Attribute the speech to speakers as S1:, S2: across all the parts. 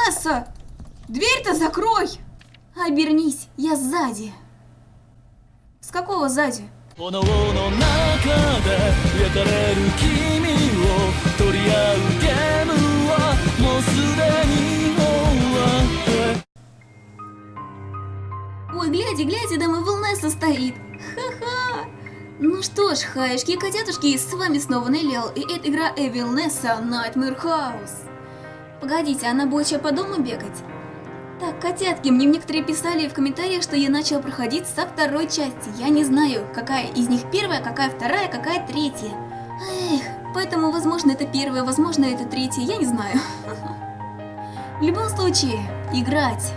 S1: Ванесса! Дверь-то закрой! Обернись, я сзади. С какого сзади? Ой, гляди, гляди, там и Вилнесса стоит. Ха-ха! Ну что ж, хаешки и котятушки, с вами снова Неллиал, и это игра Эвилнесса Nightmare House. Погодите, она будет еще по дому бегать? Так, котятки, мне некоторые писали в комментариях, что я начала проходить со второй части. Я не знаю, какая из них первая, какая вторая, какая третья. Эх, поэтому, возможно, это первая, возможно, это третья, я не знаю. В любом случае, играть.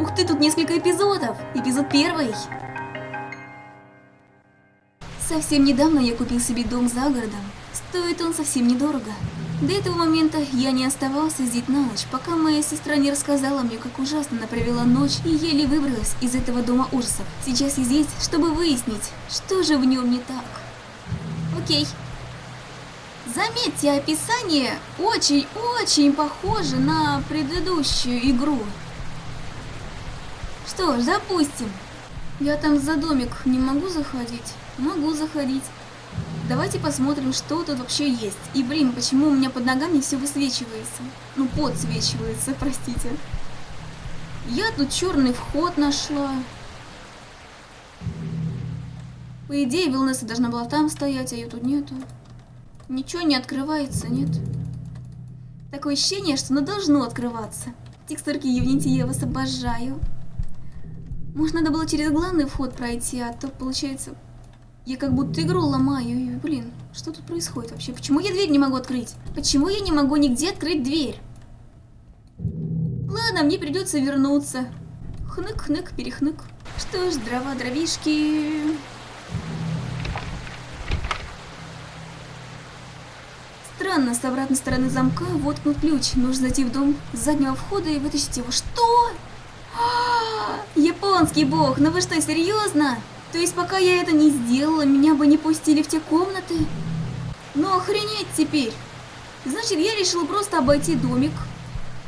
S1: Ух ты, тут несколько эпизодов. Эпизод первый. Совсем недавно я купил себе дом за городом. Стоит он совсем недорого. До этого момента я не оставался здесь на ночь, пока моя сестра не рассказала мне, как ужасно она провела ночь и еле выбралась из этого дома ужасов. Сейчас я здесь, чтобы выяснить, что же в нем не так. Окей. Заметьте, описание очень-очень похоже на предыдущую игру. Что ж, запустим. Я там за домик не могу заходить? Могу заходить. Давайте посмотрим, что тут вообще есть. И, блин, почему у меня под ногами все высвечивается? Ну, подсвечивается, простите. Я тут черный вход нашла. По идее, Вилнесса должна была там стоять, а ее тут нету. Ничего не открывается, нет? Такое ощущение, что оно должно открываться. Текстурки Unity я вас обожаю. Может, надо было через главный вход пройти, а то, получается, я как будто игру ломаю. И, блин, что тут происходит вообще? Почему я дверь не могу открыть? Почему я не могу нигде открыть дверь? Ладно, мне придется вернуться. Хнык-хнык, перехнык. Что ж, дрова, дровишки... Странно, с обратной стороны замка воткнут ключ. Нужно зайти в дом с заднего входа и вытащить его. Что? А, Японский бог, ну вы что, серьезно? То есть пока я это не сделала, меня бы не пустили в те комнаты? Ну охренеть теперь. Значит, я решила просто обойти домик,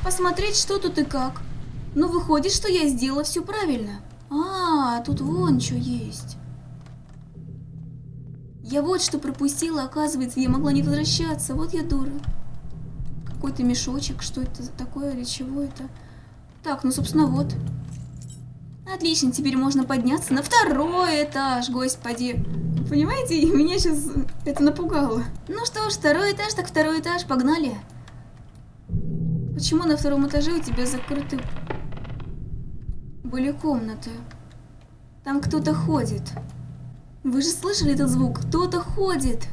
S1: посмотреть, что тут и как. Но выходит, что я сделала все правильно. А, тут вон что есть. Я вот что пропустила, оказывается, я могла не возвращаться. Вот я дура. Какой-то мешочек, что это такое или чего это? Так, ну, собственно, вот. Отлично, теперь можно подняться на второй этаж, господи. Понимаете, меня сейчас это напугало. Ну что ж, второй этаж, так второй этаж, погнали. Почему на втором этаже у тебя закрыты были комнаты? Там кто-то ходит. Вы же слышали этот звук? Кто-то ходит.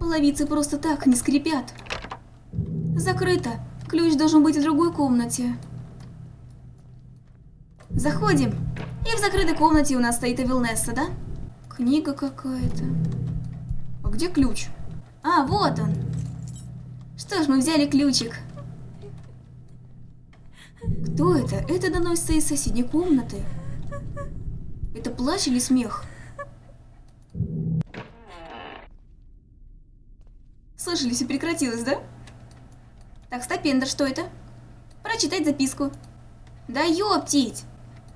S1: Половицы просто так не скрипят. Закрыто. Ключ должен быть в другой комнате. Заходим. И в закрытой комнате у нас стоит Эвилнесса, да? Книга какая-то. А где ключ? А, вот он. Что ж, мы взяли ключик. Кто это? Это доносится из соседней комнаты. Это плач или смех? Слышали, все прекратилось, да? Так, Стапендер, что это? Прочитать записку. Да ёптить!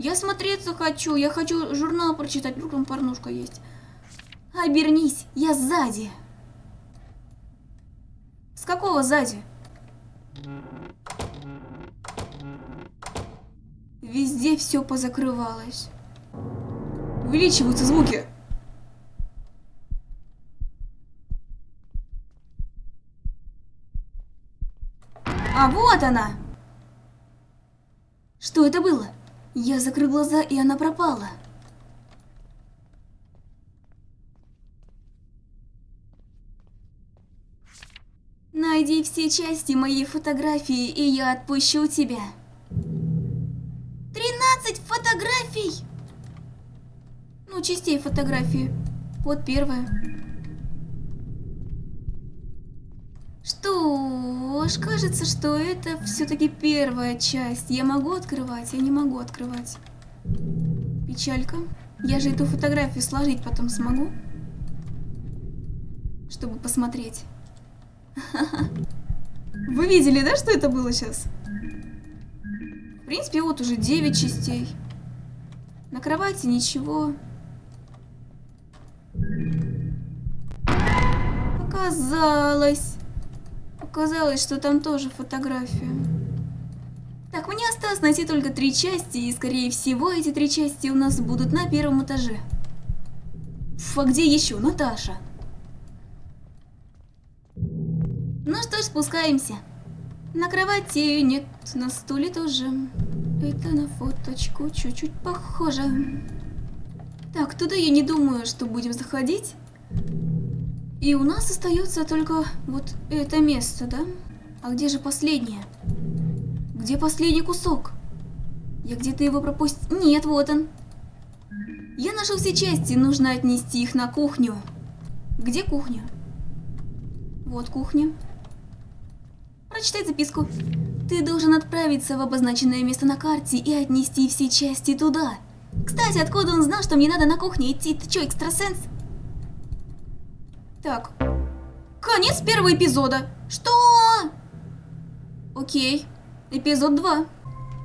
S1: Я смотреться хочу, я хочу журнал прочитать, вдруг там порнушка есть. Обернись, я сзади. С какого сзади? Везде все позакрывалось. Увеличиваются звуки. А вот она! Что это было? Я закрыл глаза, и она пропала. Найди все части моей фотографии, и я отпущу тебя. 13 фотографий! Ну, частей фотографии. Вот первая. Что ж, кажется, что это все-таки первая часть. Я могу открывать, я не могу открывать. Печалька. Я же эту фотографию сложить потом смогу. Чтобы посмотреть. Вы видели, да, что это было сейчас? В принципе, вот уже 9 частей. На кровати ничего. Показалось. Показалось, что там тоже фотография. Так, мне осталось найти только три части, и скорее всего эти три части у нас будут на первом этаже. А где еще? Наташа. Ну что ж, спускаемся. На кровати ее нет, на стуле тоже. Это на фоточку чуть-чуть похоже. Так, туда я не думаю, что будем заходить. И у нас остается только вот это место, да? А где же последнее? Где последний кусок? Я где-то его пропустил. Нет, вот он. Я нашел все части, нужно отнести их на кухню. Где кухня? Вот кухня. Прочитай записку. Ты должен отправиться в обозначенное место на карте и отнести все части туда. Кстати, откуда он знал, что мне надо на кухне идти? Ты чё, экстрасенс? Так. Конец первого эпизода. Что? Окей. Эпизод 2.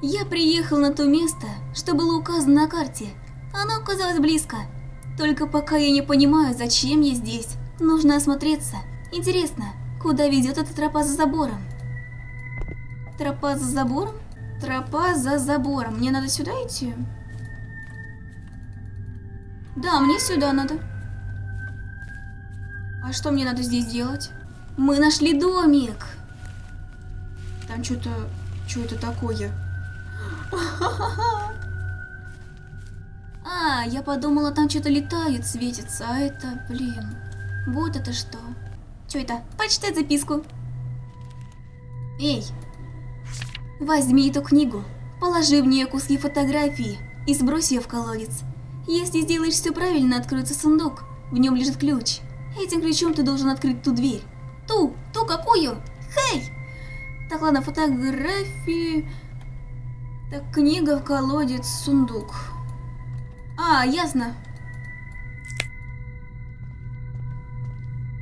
S1: Я приехал на то место, что было указано на карте. Оно оказалось близко. Только пока я не понимаю, зачем я здесь. Нужно осмотреться. Интересно, куда ведет эта тропа за забором? Тропа за забором? Тропа за забором. Мне надо сюда идти? Да, мне сюда надо. А что мне надо здесь делать? Мы нашли домик. Там что-то... Что это такое? А, я подумала, там что-то летает, светится, а это, блин, вот это что? Что это? Почитай записку. Эй, возьми эту книгу, положи в нее куски фотографии и сбрось ее в колодец. Если сделаешь все правильно, откроется сундук, в нем лежит ключ. Этим ключом ты должен открыть ту дверь. Ту, ту какую? Хей! Так, ладно, фотографии... Так, книга, колодец, сундук. А, ясно.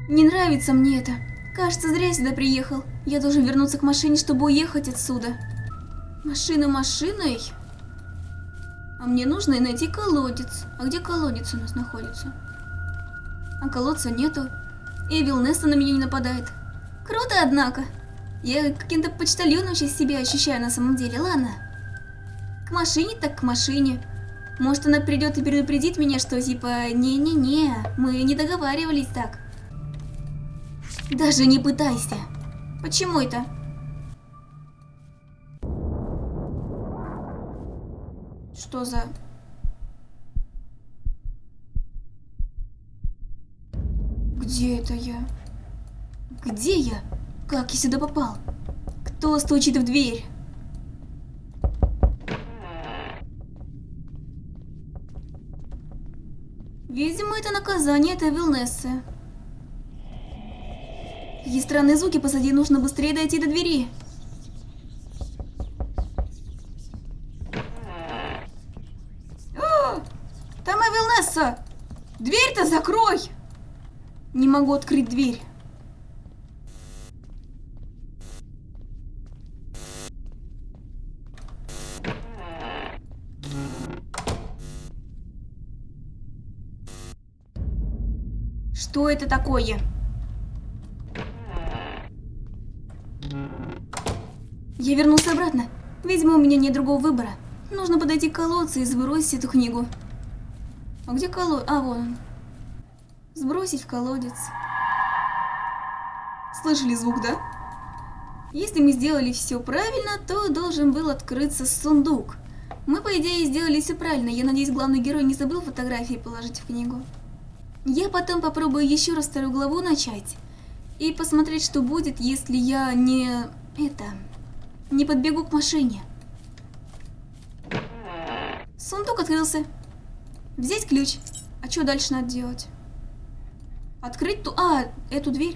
S1: Не нравится мне это. Кажется, зря я сюда приехал. Я должен вернуться к машине, чтобы уехать отсюда. Машина машиной? А мне нужно найти колодец. А где колодец у нас находится? А колодца нету. Эвил Неста на меня не нападает. Круто, однако. Я каким-то почтальоном сейчас себя ощущаю на самом деле, ладно. К машине так к машине. Может она придет и предупредит меня, что типа не-не-не, мы не договаривались так. Даже не пытайся. Почему это? Что за... Где это я? Где я? Как я сюда попал? Кто стучит в дверь? Видимо, это наказание этой Вилнессы. Какие странные звуки позади, нужно быстрее дойти до двери. Могу открыть дверь. Что это такое? Я вернулся обратно. Видимо, у меня нет другого выбора. Нужно подойти к колодцу и сбросить эту книгу. А где колодец? А, вон он. Сбросить в колодец. Слышали звук, да? Если мы сделали все правильно, то должен был открыться сундук. Мы, по идее, сделали все правильно. Я надеюсь, главный герой не забыл фотографии положить в книгу. Я потом попробую еще раз вторую главу начать. И посмотреть, что будет, если я не... это... не подбегу к машине. Сундук открылся. Взять ключ. А что дальше надо делать? Открыть ту... А, эту дверь.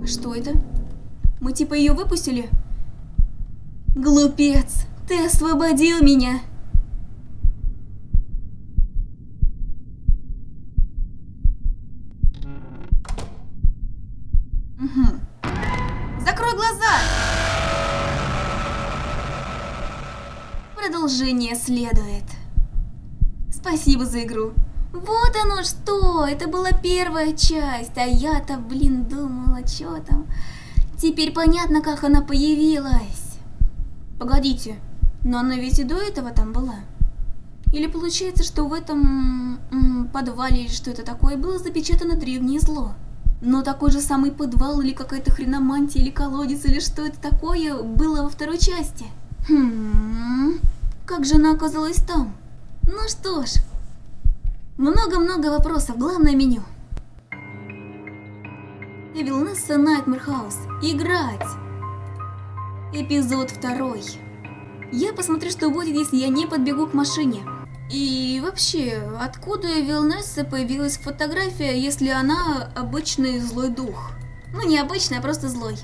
S1: А что это? Мы типа ее выпустили? Глупец, ты освободил меня. Угу. Закрой глаза! Продолжение следует. Спасибо за игру. Вот оно что, это была первая часть, а я-то, блин, думала, что там. Теперь понятно, как она появилась. Погодите, но она ведь и до этого там была. Или получается, что в этом м, подвале или что это такое было запечатано древнее зло? Но такой же самый подвал или какая-то хреномантия или колодец или что это такое было во второй части? Хм, как же она оказалась там? Ну что ж, много-много вопросов, главное меню. Evil Nessa Nightmare House. Играть. Эпизод второй. Я посмотрю, что будет, если я не подбегу к машине. И вообще, откуда Вилнесса появилась фотография, если она обычный злой дух? Ну, не обычный, а просто злой.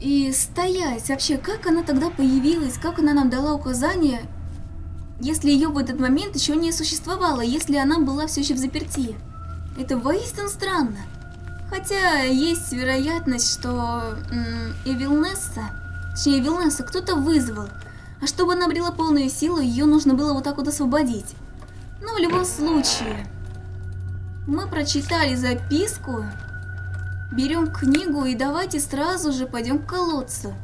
S1: И стоять, вообще, как она тогда появилась, как она нам дала указания, если ее в этот момент еще не существовало, если она была все еще в заперти? Это воистину странно. Хотя есть вероятность, что Эвилнесса, точнее Эвилнесса кто-то вызвал, а чтобы она обрела полную силу, ее нужно было вот так вот освободить. Но в любом случае, мы прочитали записку, берем книгу и давайте сразу же пойдем к колодцу.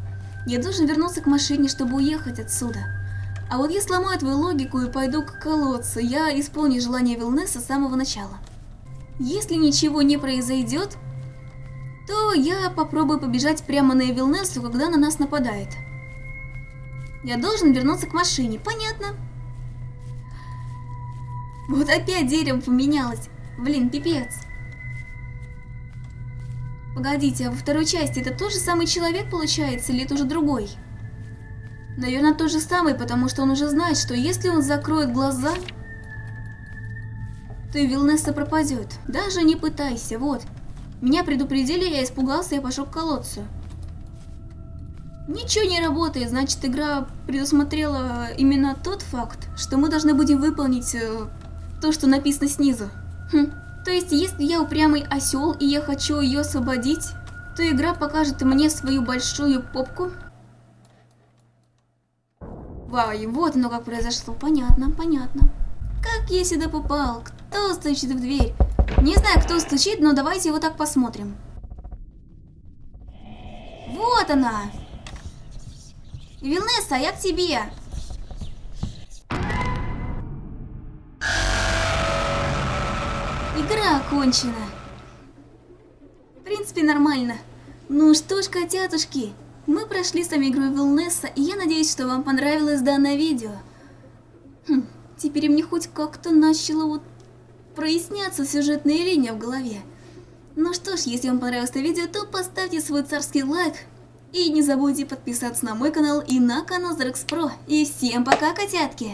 S1: Я должен вернуться к машине, чтобы уехать отсюда. А вот я сломаю твою логику и пойду к колодцу, я исполню желание Вилнеса с самого начала. Если ничего не произойдет, то я попробую побежать прямо на Эвилнесу, когда на нас нападает. Я должен вернуться к машине, понятно? Вот опять дерево поменялось. Блин, пипец. Погодите, а во второй части это тот же самый человек получается, или это уже другой? Наверное, тот же самый, потому что он уже знает, что если он закроет глаза, то Вилнесса пропадет. Даже не пытайся, вот. Меня предупредили, я испугался, я пошел к колодцу. Ничего не работает, значит игра предусмотрела именно тот факт, что мы должны будем выполнить э, то, что написано снизу. Хм. То есть, если я упрямый осел и я хочу ее освободить, то игра покажет мне свою большую попку. Вау, вот оно как произошло, понятно, понятно. Как я сюда попал? Кто стучит в дверь? Не знаю, кто стучит, но давайте его так посмотрим. Вот она! Вилнесса, я к тебе. Игра окончена. В принципе, нормально. Ну что ж, котятушки, мы прошли с вами игру Вилнесса, и я надеюсь, что вам понравилось данное видео. Хм, теперь мне хоть как-то начало вот проясняться сюжетная линия в голове. Ну что ж, если вам понравилось это видео, то поставьте свой царский лайк, и не забудьте подписаться на мой канал и на канал Зрекс Про. И всем пока, котятки!